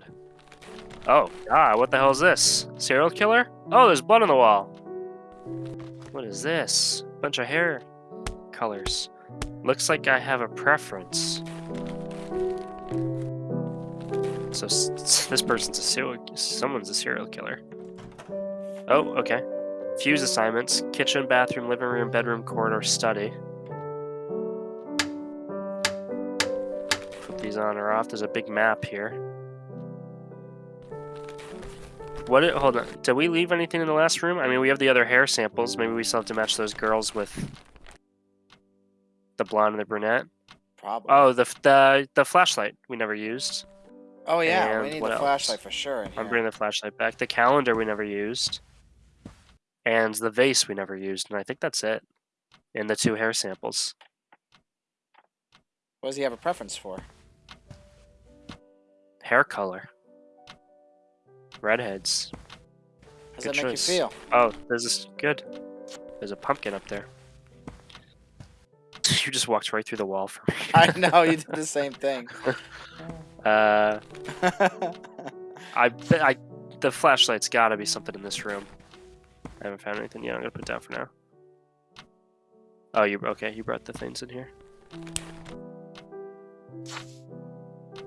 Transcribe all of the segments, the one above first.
god. Oh, God, what the hell is this? Serial killer? Oh, there's blood on the wall. What is this? Bunch of hair colors. Looks like I have a preference. So this person's a serial. Someone's a serial killer. Oh, okay. Fuse assignments: kitchen, bathroom, living room, bedroom, corridor, study. Put these on or off. There's a big map here. What? It, hold on. Did we leave anything in the last room? I mean, we have the other hair samples. Maybe we still have to match those girls with the blonde and the brunette. Probably. Oh, the the the flashlight we never used. Oh yeah, we and need what the else? flashlight for sure. I'm bringing the flashlight back. The calendar we never used, and the vase we never used, and I think that's it. And the two hair samples. What does he have a preference for? Hair color. Redheads. How does Good that make choice. you feel? Oh, this is good. There's a pumpkin up there. You just walked right through the wall for me. I know you did the same thing. Uh, I, I, the flashlight's got to be something in this room. I haven't found anything yet. I'm gonna put it down for now. Oh, you okay? You brought the things in here.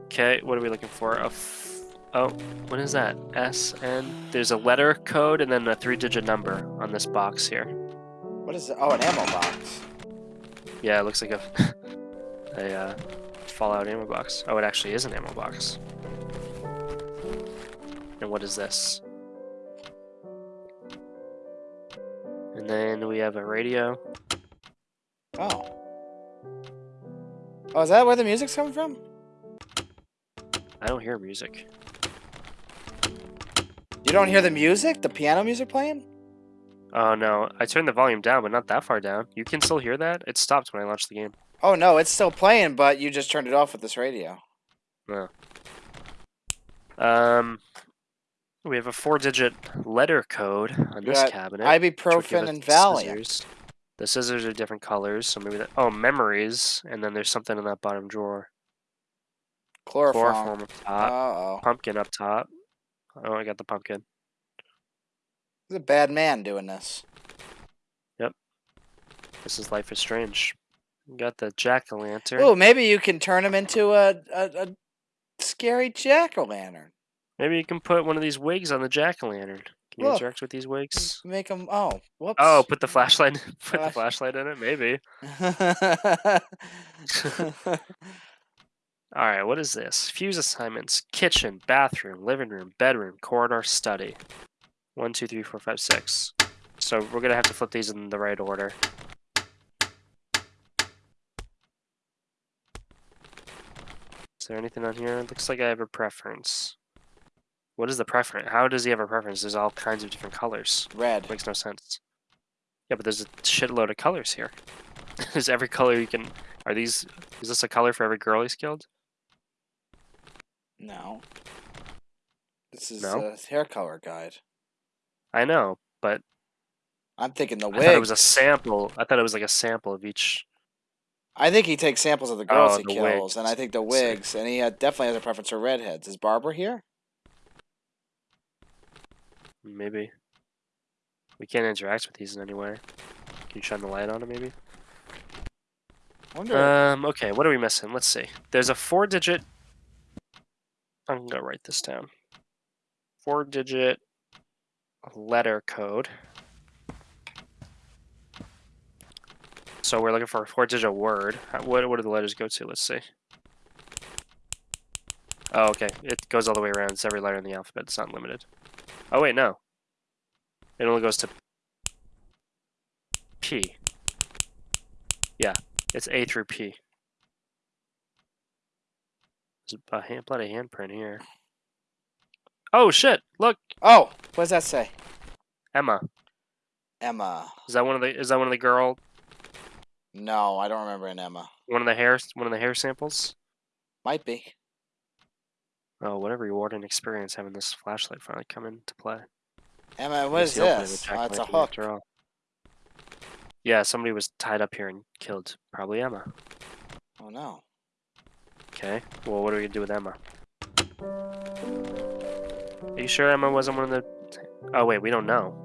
Okay, what are we looking for? A oh, what is that? S N. There's a letter code and then a three-digit number on this box here. what is it? Oh, an ammo box. Yeah, it looks like a a uh, Fallout ammo box. Oh, it actually is an ammo box. And what is this? And then we have a radio. Oh. Oh, is that where the music's coming from? I don't hear music. You don't hear the music? The piano music playing? Oh no, I turned the volume down, but not that far down. You can still hear that? It stopped when I launched the game. Oh no, it's still playing, but you just turned it off with this radio. Um, we have a four-digit letter code on this cabinet. which would give Ibuprofen and Valium. scissors. The scissors are different colors, so maybe that. Oh, memories, and then there's something in that bottom drawer. Chloroform. Chloroform up top, Uh oh. pumpkin up top. Oh, I got the pumpkin. He's a bad man doing this. Yep. This is Life is Strange. We got the jack o' lantern. Oh, maybe you can turn him into a, a, a scary jack o' lantern. Maybe you can put one of these wigs on the jack o' lantern. Can you Look. interact with these wigs? Make them. Oh, whoops. Oh, put the flashlight. Put the flashlight in it. Maybe. All right. What is this? Fuse assignments: kitchen, bathroom, living room, bedroom, corridor, study. One, two, three, four, five, six. So we're gonna have to flip these in the right order. Is there anything on here? It looks like I have a preference. What is the preference? How does he have a preference? There's all kinds of different colors. Red. Makes no sense. Yeah, but there's a shitload of colors here. There's every color you can. Are these? Is this a color for every girl he's killed? No. This is No? a hair color guide. I know, but I'm thinking the I wig. thought it was a sample. I thought it was like a sample of each. I think he takes samples of the girls Oh, he the kills, and I think the Sick. wigs, and he uh, definitely has a preference for redheads. Is Barbara here? Maybe. We can't interact with these in any way. Can you shine the light on it, maybe? Wonder. Um. Okay. What are we missing? Let's see. There's a four-digit. I'm gonna write this down. Four-digit letter code. So we're looking for a four-digit word. Uh, what what do the letters go to? Let's see. Oh, okay. It goes all the way around. It's every letter in the alphabet. It's not limited. Oh wait, no. It only goes to P. Yeah, it's A through P. There's a hand, bloody handprint here. Oh shit! Look, oh, what does that say? Emma. Emma. Is that one of the? Is that one of the girl? No, I don't remember an Emma. One of the hair? One of the hair samples? Might be. Oh, whatever rewarding experience having this flashlight finally come into play. Emma, what is the opening of this? Oh, it's a hook. Yeah, somebody was tied up here and killed. Probably Emma. Oh no. Okay. Well, what are we gonna do with Emma? Are you sure Emma wasn't one of the? Oh wait, we don't know.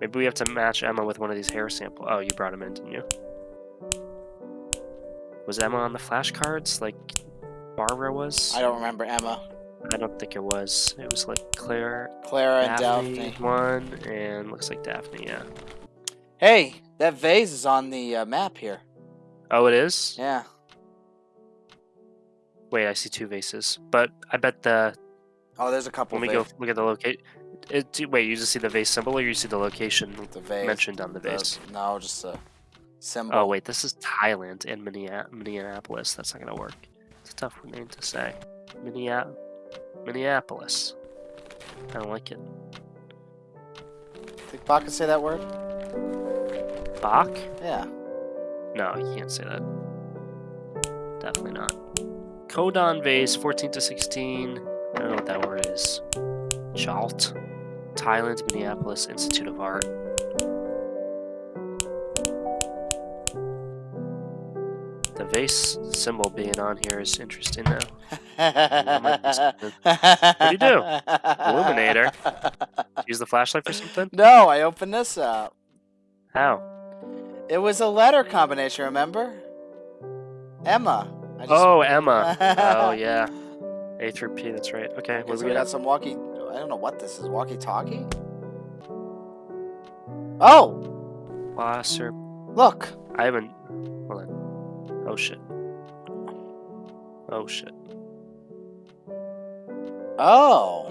Maybe we have to match Emma with one of these hair sample. Oh, you brought him in, didn't you? Was Emma on the flashcards like Barbara was? I don't remember Emma, I don't think it was. It was like Claire, Clara, and Daphne, Daphne. one, and looks like Daphne. Yeah. Hey, that vase is on the uh, map here. Oh, it is. Yeah. Wait, I see two vases, but I bet the Oh, there's a couple. when we go look at the locate. Wait, you just see the vase symbol, or you see the location the vase. mentioned on the the- vase? no, just a symbol. Oh wait, this is Thailand and Minneapolis. Minneapolis. That's not gonna work. It's a tough name to say. Minnea- Minneapolis. I don't like it. Think Bach can say that word? Bach? Yeah. No, you can't say that. Definitely not. Codon vase, 14 to 16. I don't know what that word is. Chalt. Thailand, Minneapolis Institute of Art. The vase symbol being on here is interesting now. might be something. what do you do? Illuminator. Use the flashlight for something? No, I opened this up. How? It was a letter combination, remember? Emma. Just, Oh, Emma. oh, yeah. A through P, that's right. Okay, Okay, what so we we got some walkie. I don't know what this is. Walkie talkie? Oh, Wasser. look. I haven't. Hold on. Oh, shit. Oh, shit. Oh,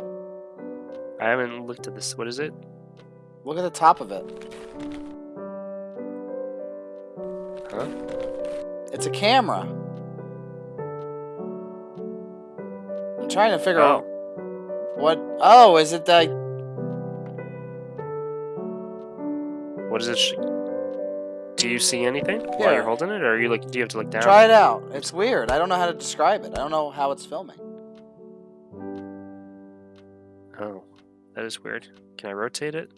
I haven't looked at this. What is it? look at the top of it. Huh? It's a camera. Trying to figure oh. out Oh, what. Oh, is it the? what is it? Do you see anything while you're holding it, or are you like? Do you have to look down? Try it out. It's weird. I don't know how to describe it. I don't know how it's filming. Oh, that is weird. Can I rotate it?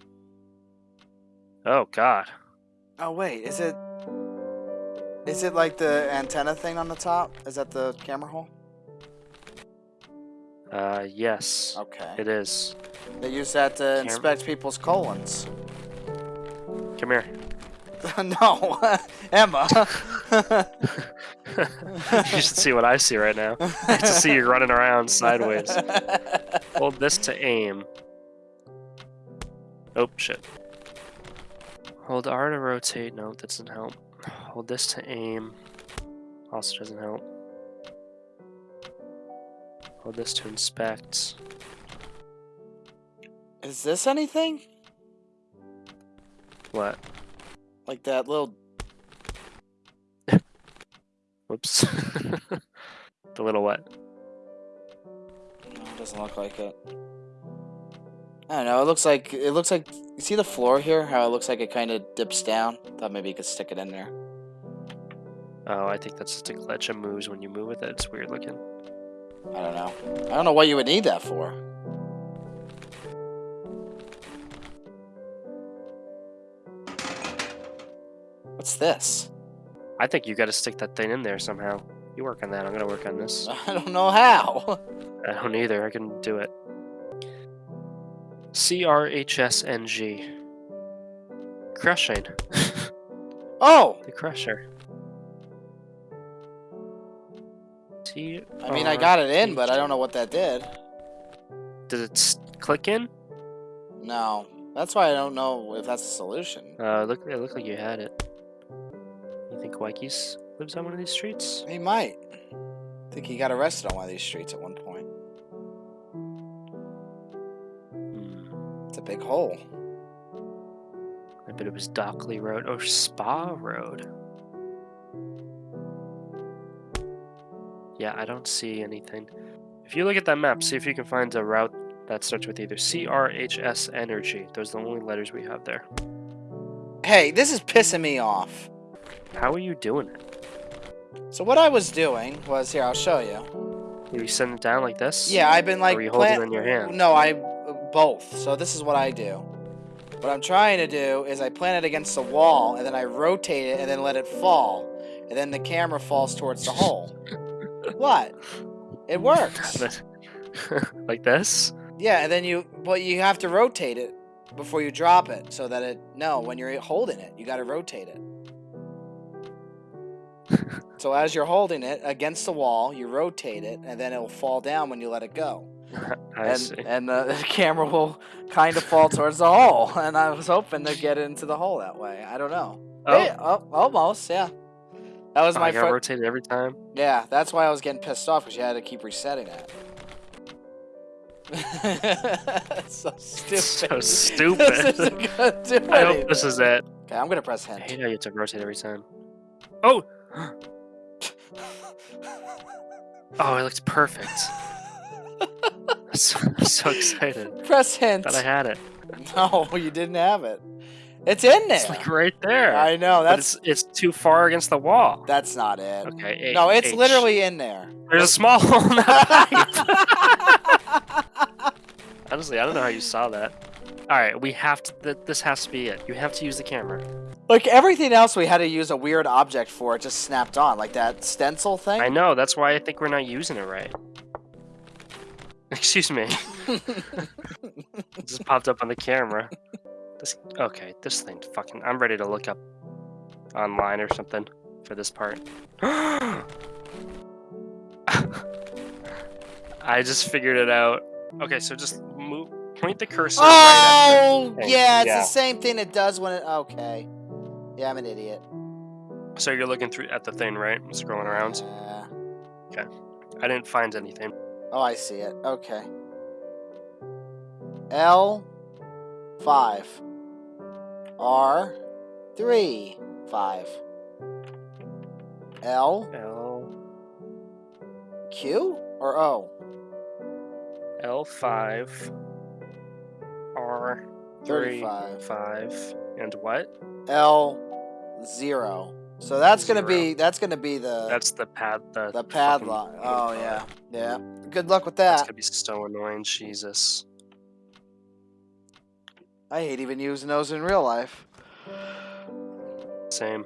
Oh God. Oh wait, is it? Is it like the antenna thing on the top? Is that the camera hole? Uh, yes, Okay. it is. They use that to inspect people's colons. Come here. no, Emma. you should see what I see right now. I to see you running around sideways. Hold this to aim. Oh shit. Hold R to rotate. No, that doesn't help. Hold this to aim. Also doesn't help. Hold this to inspect. Is this anything? What? Like that little. Whoops. the little what? No, it doesn't look like it. I don't know. It looks like it looks like. You see the floor here? How it looks like it kind of dips down. Thought maybe you could stick it in there. Oh, I think that's just a glitch of moves when you move with it. It's weird looking. I don't know. I don't know what you would need that for. What's this? I think you got to stick that thing in there somehow. You work on that. I'm gonna work on this. I don't know how. I don't either. I can do it. C R H S N G. Crushing. Oh, the crusher. T. I mean, I got it in, but I don't know what that did. Did it click in? No, that's why I don't know if that's a solution. Uh, look. It looked like you had it. You think Wikes lives on one of these streets? He might. I think he got arrested on one of these streets at one point. Hmm. It's a big hole. I bet it was Dockley Road or Spa Road. Yeah, I don't see anything. If you look at that map, see if you can find a route that starts with either C, R, H, S, Energy. Those are the only letters we have there. Hey, this is pissing me off. How are you doing it? So what I was doing was here. I'll show you. You send it down like this? Yeah, I've been like. or you hold it in your hand? No, I uh, both. So this is what I do. What I'm trying to do is I plant it against the wall and then I rotate it and then let it fall, and then the camera falls towards the hole. what? It works. Like this? Yeah, and then you, but you have to rotate it before you drop it, so that it. No, when you're holding it, you got to rotate it. so as you're holding it against the wall, you rotate it, and then it'll fall down when you let it go. I and see. and the, the camera will kind of fall towards the hole. And I was hoping to get into the hole that way. I don't know. Oh, Hey, oh, almost, yeah. That was oh, my I got fir- rotated every time. Yeah, that's why I was getting pissed off because you had to keep resetting it. so stupid. So this stupid. I hope this is it. Okay, I'm gonna press I hint. hate how you have to rotate every time. Oh! Oh, it looks perfect. I'm so, I'm so excited press hint. that I had it. No, you didn't have it. It's in there. It's like right there. I know. That's it's it's too far against the wall. that's not it. Okay. A- no, it's H. literally in there. There's a small hole in that pipe. Honestly, I don't know how you saw that. All right, we have to. Th- this has to be it. You have to use the camera. like everything else, we had to use a weird object for. It just snapped on, like that stencil thing. I know. That's why I think we're not using it right. Excuse me. It just popped up on the camera. This okay. This thing fucking. I'm ready to look up online or something for this part. I just figured it out. Okay, so just move. Point the cursor. right oh, Hey, yeah, it's yeah. the same thing it does when it. Okay. Yeah, I'm an idiot. So you're looking through at the thing, right? Scrolling around. Yeah. Okay. I didn't find anything. oh, I see it. Okay. L five. R three five. L L Q or O? L five R three 35. five and what? L zero. So that's gonna be that's gonna be the That's the pad. The the padlock. what do you Oh yeah, yeah. Good luck with That's that. gonna be so annoying. Jesus. I hate even using those in real life. Same.